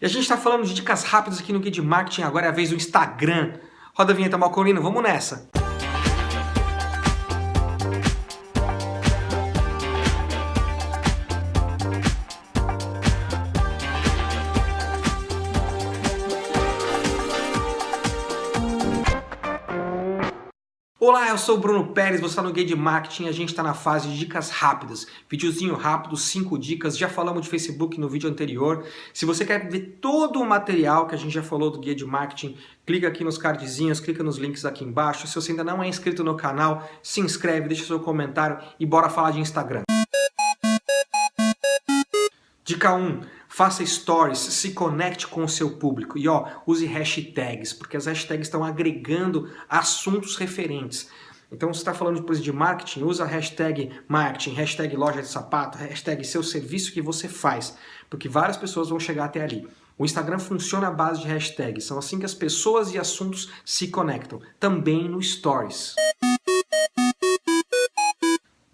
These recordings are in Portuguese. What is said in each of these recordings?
E a gente está falando de dicas rápidas aqui no Guia de Marketing, agora é a vez do Instagram. Roda a vinheta Malcolino, vamos nessa! Olá, eu sou o Bruno Pérez, você está no Guia de Marketing a gente está na fase de dicas rápidas. Videozinho rápido, 5 dicas, já falamos de Facebook no vídeo anterior. Se você quer ver todo o material que a gente já falou do Guia de Marketing, clica aqui nos cardzinhos, clica nos links aqui embaixo. Se você ainda não é inscrito no canal, se inscreve, deixa seu comentário e bora falar de Instagram. Dica 1. Faça stories, se conecte com o seu público e ó, use hashtags, porque as hashtags estão agregando assuntos referentes. Então, você está falando depois de marketing, usa a hashtag marketing, hashtag loja de sapato, hashtag seu serviço que você faz, porque várias pessoas vão chegar até ali. O Instagram funciona à base de hashtags, são assim que as pessoas e assuntos se conectam, também no Stories.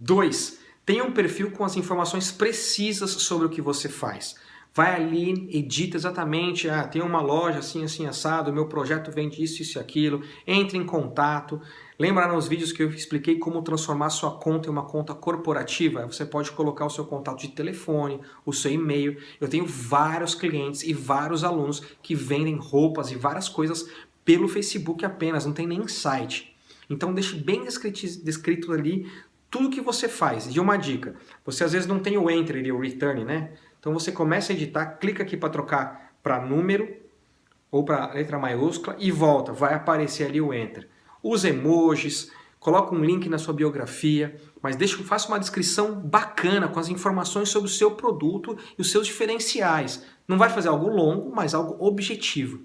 2. Tenha um perfil com as informações precisas sobre o que você faz. Vai ali, edita exatamente, ah, tem uma loja assim, assim, assado, meu projeto vende isso, isso e aquilo, entre em contato. Lembra nos vídeos que eu expliquei como transformar sua conta em uma conta corporativa? Você pode colocar o seu contato de telefone, o seu e-mail. Eu tenho vários clientes e vários alunos que vendem roupas e várias coisas pelo Facebook apenas, não tem nem site. Então deixe bem descrito, ali tudo que você faz. E uma dica, você às vezes não tem o enter e o return, né? Então você começa a editar, clica aqui para trocar para número ou para letra maiúscula e volta, vai aparecer ali o enter. Usa emojis, coloca um link na sua biografia, mas deixa, faça uma descrição bacana com as informações sobre o seu produto e os seus diferenciais. Não vai fazer algo longo, mas algo objetivo.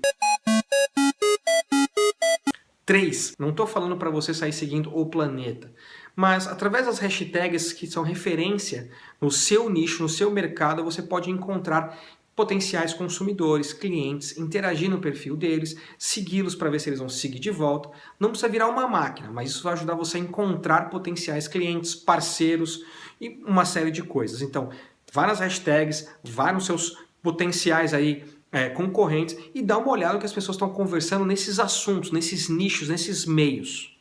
3. Não estou falando para você sair seguindo o planeta, mas através das hashtags que são referência no seu nicho, no seu mercado, você pode encontrar potenciais consumidores, clientes, interagir no perfil deles, segui-los para ver se eles vão seguir de volta. Não precisa virar uma máquina, mas isso vai ajudar você a encontrar potenciais clientes, parceiros e uma série de coisas. Então, vá nas hashtags, vá nos seus potenciais aí é, concorrentes e dá uma olhada no que as pessoas estão conversando nesses assuntos, nesses nichos, nesses meios.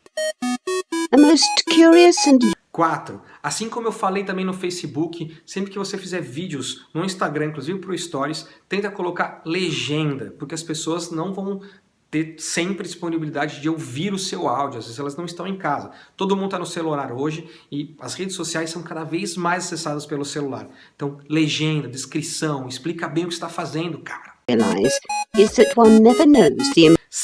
Most curious and... 4. Assim como eu falei também no Facebook, sempre que você fizer vídeos no Instagram, inclusive para o Stories, tenta colocar legenda, porque as pessoas não vão ter sempre disponibilidade de ouvir o seu áudio, às vezes elas não estão em casa. Todo mundo está no celular hoje e as redes sociais são cada vez mais acessadas pelo celular. Então, legenda, descrição, explica bem o que está fazendo, cara.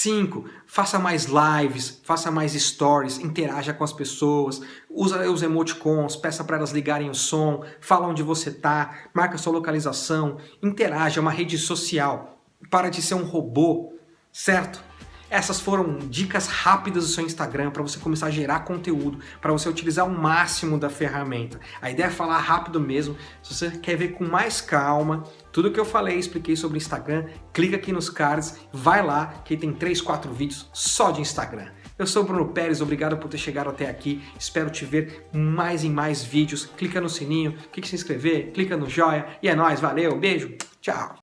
5. Faça mais lives, faça mais stories, interaja com as pessoas, usa os emoticons, peça para elas ligarem o som, fala onde você está, marca sua localização, interaja, é uma rede social. Para de ser um robô, certo? Essas foram dicas rápidas do seu Instagram para você começar a gerar conteúdo, para você utilizar o máximo da ferramenta. A ideia é falar rápido mesmo. Se você quer ver com mais calma tudo que eu falei, expliquei sobre Instagram, clica aqui nos cards, vai lá que tem 3, 4 vídeos só de Instagram. Eu sou Bruno Pérez, obrigado por ter chegado até aqui. Espero te ver mais e mais vídeos. Clica no sininho, clica em se inscrever, clica no joia. E é nóis, valeu, beijo, tchau!